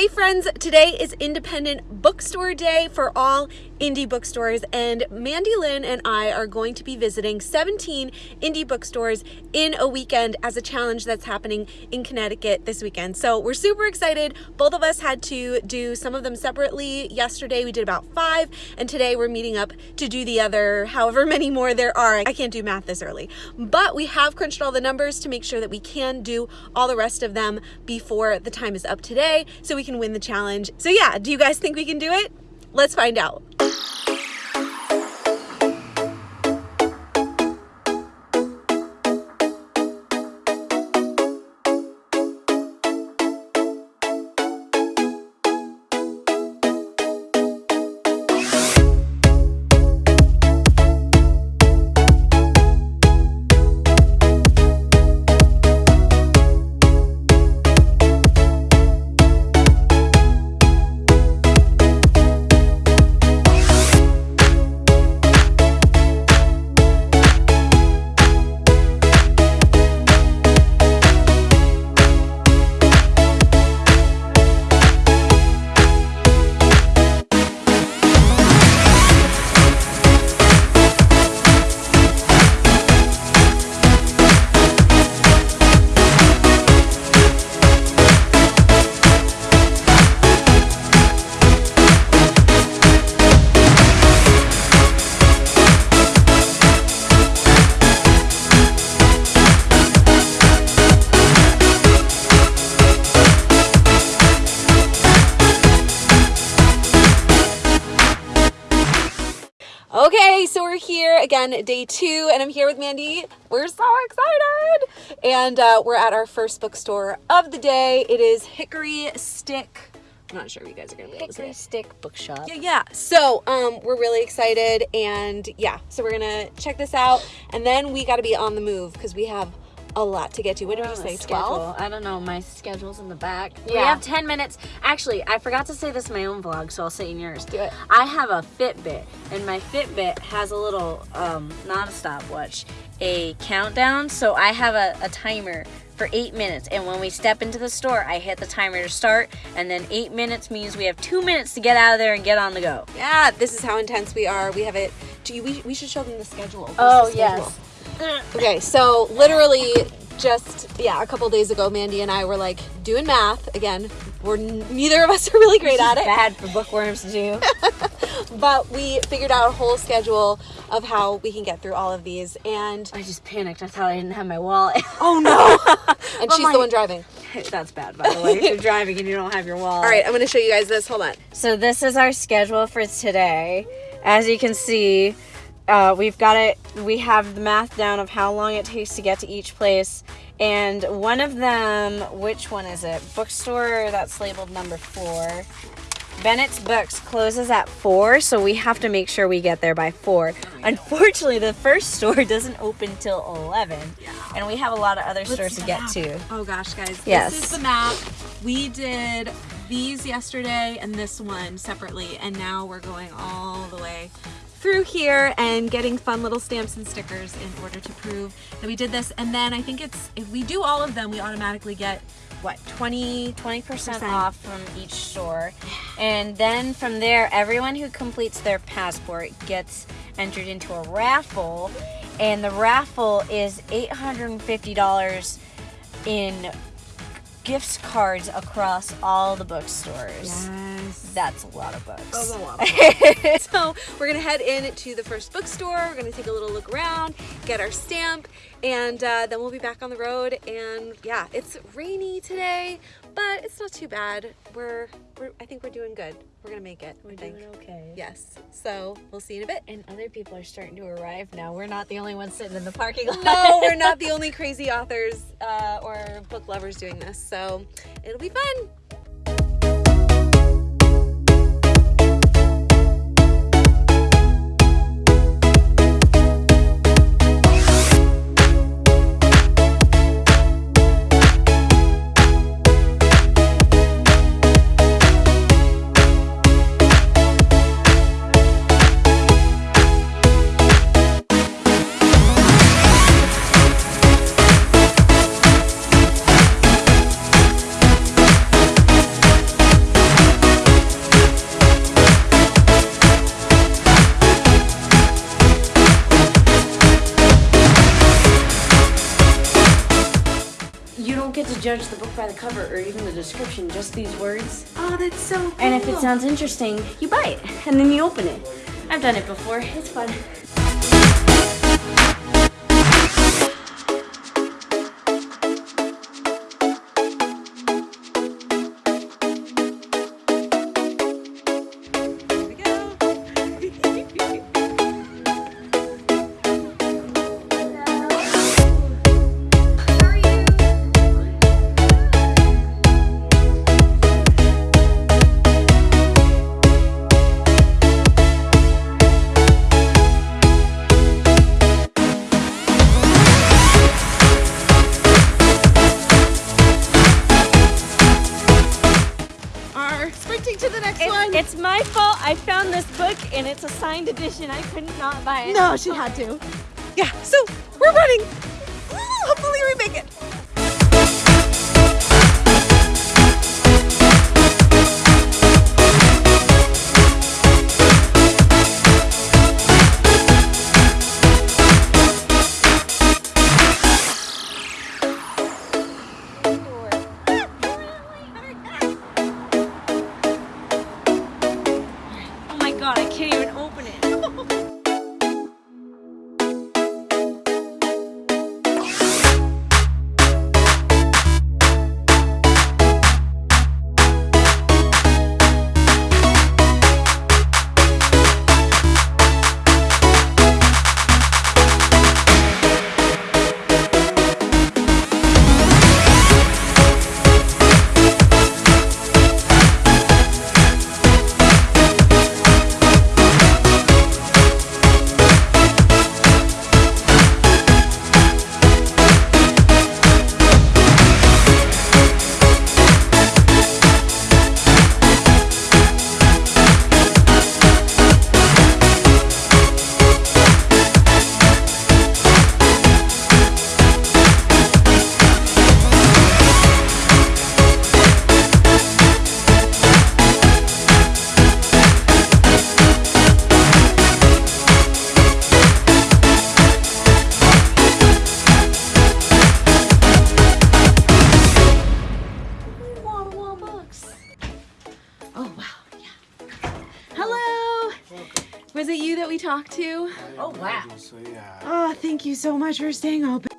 Hey friends, today is Independent Bookstore Day for all indie bookstores and Mandy Lynn and I are going to be visiting 17 indie bookstores in a weekend as a challenge that's happening in Connecticut this weekend. So we're super excited. Both of us had to do some of them separately. Yesterday we did about five and today we're meeting up to do the other however many more there are. I can't do math this early, but we have crunched all the numbers to make sure that we can do all the rest of them before the time is up today so we can win the challenge. So yeah, do you guys think we can do it? Let's find out. Here again, day two, and I'm here with Mandy. We're so excited! And uh, we're at our first bookstore of the day. It is Hickory Stick. I'm not sure if you guys are gonna be able to see Hickory it. Stick Bookshop. Yeah, yeah. So, um, we're really excited, and yeah, so we're gonna check this out, and then we got to be on the move because we have a lot to get to. What did you a say? Twelve. I don't know. My schedule's in the back. We Yeah. have 10 minutes. Actually, I forgot to say this in my own vlog, so I'll say it in yours. Do it. I have a Fitbit, and my Fitbit has a little, um, not a stopwatch, a countdown. So I have a, a timer for eight minutes. And when we step into the store, I hit the timer to start, and then eight minutes means we have two minutes to get out of there and get on the go. Yeah, this is how intense we are. We have it. Gee, we, we should show them the schedule. Where's Oh, the schedule? yes. Okay, so literally just yeah, a couple days ago, Mandy and I were like doing math again. We're neither of us are really great at it, Bad for bookworms to do. but we figured out a whole schedule of how we can get through all of these. And I just panicked. I thought I didn't have my wallet. oh no, and But she's my- the one driving. That's bad, by the way. If you're driving and you don't have your wallet. All right, I'm gonna show you guys this. Hold on. So this is our schedule for today. As you can see, uh, we've got it. We have the math down of how long it takes to get to each place, and one of them, which one is it? Bookstore that's labeled number four. Bennett's Books closes at four, so we have to make sure we get there by four. Unfortunately, the first store doesn't open till eleven, and we have a lot of other stores to get to. Oh gosh, guys. Yes. This is the map. We did these yesterday and this one separately, and now we're going all the way through here and getting fun little stamps and stickers in order to prove that we did this. And then I think it's if we do all of them, we automatically get what 20 20% Percent. off from each store. And then from there, everyone who completes their passport gets entered into a raffle. And the raffle is $850 in gift cards across all the bookstores. That's a lot of books. That's a lot. so we're gonna head in to the first bookstore. We're gonna take a little look around, get our stamp, and uh, then we'll be back on the road. And yeah, it's rainy today, but it's not too bad. We're, we're I think we're doing good. We're gonna make it. We're I think. doing okay. Yes. So we'll see you in a bit. And other people are starting to arrive now. We're not the only ones sitting in the parking lot. No, we're not the only crazy authors uh, or book lovers doing this. So it'll be fun. Judge the book by the cover or even the description, just these words. Oh, that's so cool. And if it sounds interesting, you buy it and then you open it. I've done it before. It's fun. Signed edition. I could not buy it. no, she had to. Yeah, so we're running. Hopefully we make it. Oh my god, I can't even open it. Was it you that we talked to? Oh wow. Oh, thank you so much for staying open.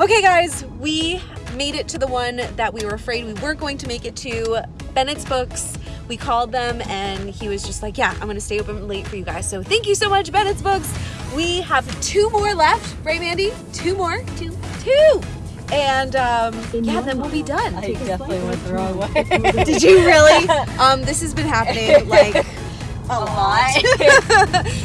Okay, guys, we made it to the one that we were afraid we weren't going to make it to. Bennett's Books. We called them and he was just like, Yeah, I'm gonna stay open late for you guys. So thank you so much, Bennett's Books. We have two more left, right, Mandy? Two more? Two. Two! And um, yeah, then we'll be done. I definitely went the wrong way. Did you really? Um, this has been happening like a lot.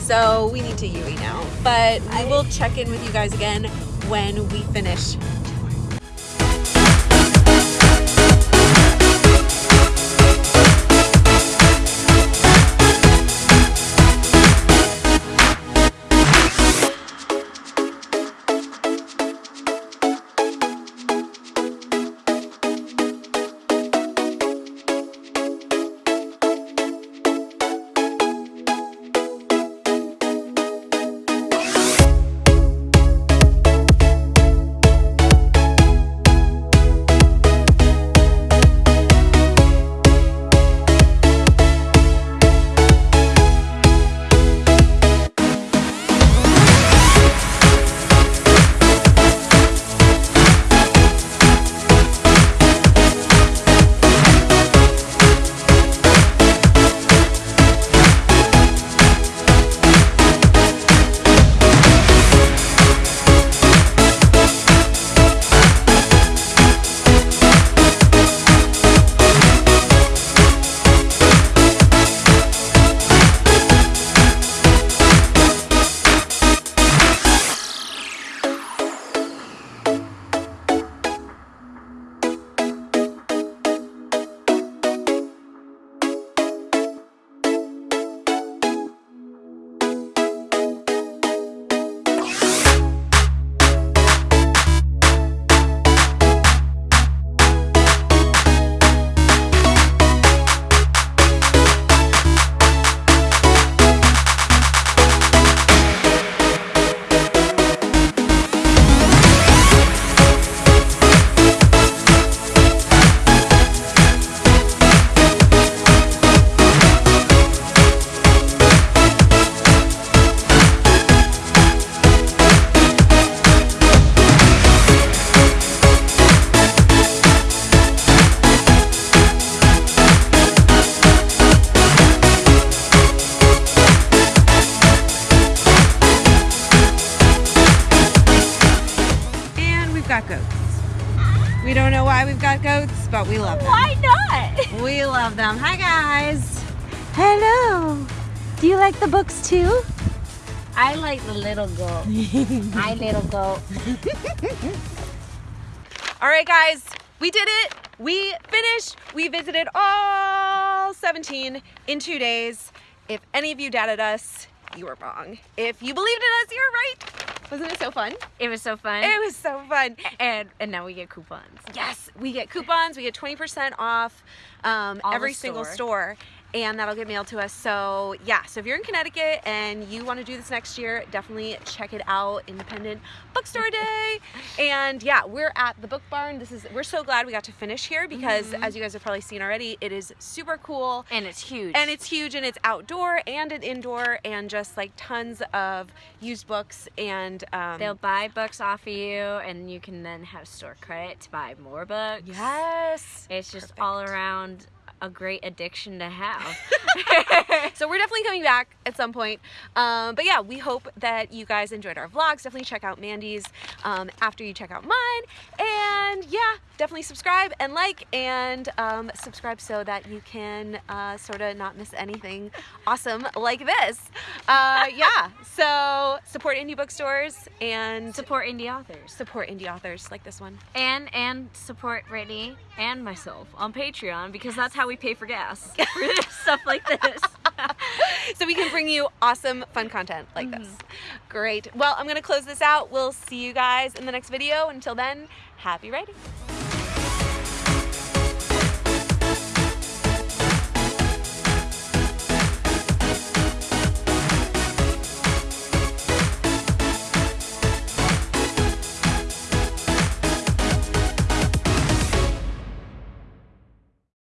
so we need to Yui now. But we will check in with you guys again when we finish. Don't know why we've got goats, but we love them. Why not? We love them. Hi guys. Hello. Do you like the books too? I like the little goat. Hi, little goat. All right, guys, we did it. We finished. We visited all 17 in two days. If any of you doubted us, you were wrong. If you believed in us, you were right. Wasn't it so fun? It was so fun. It was so fun. and and now we get coupons. Yes, we get coupons. We get 20% off um, every single store. And that'll get mailed to us. So, yeah, so if you're in Connecticut and you want to do this next year, definitely check it out. Independent Bookstore Day. and yeah, we're at the Book Barn. This is, we're so glad we got to finish here because, Mm-hmm. as you guys have probably seen already, it is super cool. And it's huge. And it's huge and it's outdoor and an indoor and just like tons of used books and um, They'll buy books off of you, and you can then have store credit to buy more books. yes. It's just Perfect. all around a great addiction to have. so we're definitely coming back at some point. Um, but yeah, we hope that you guys enjoyed our vlogs. Definitely check out Mandy's um, after you check out mine. And yeah, definitely subscribe and like and um, subscribe so that you can uh, sort of not miss anything awesome like this. Uh, yeah, so support indie bookstores and support indie authors. support indie authors like this one. And and support Brittany and myself on Patreon because that's how we pay for gas. for stuff like this. so we can bring you awesome fun content like this. Mm-hmm. Great. Well i'm gonna close this out. We'll see you guys in the next video. Until then happy writing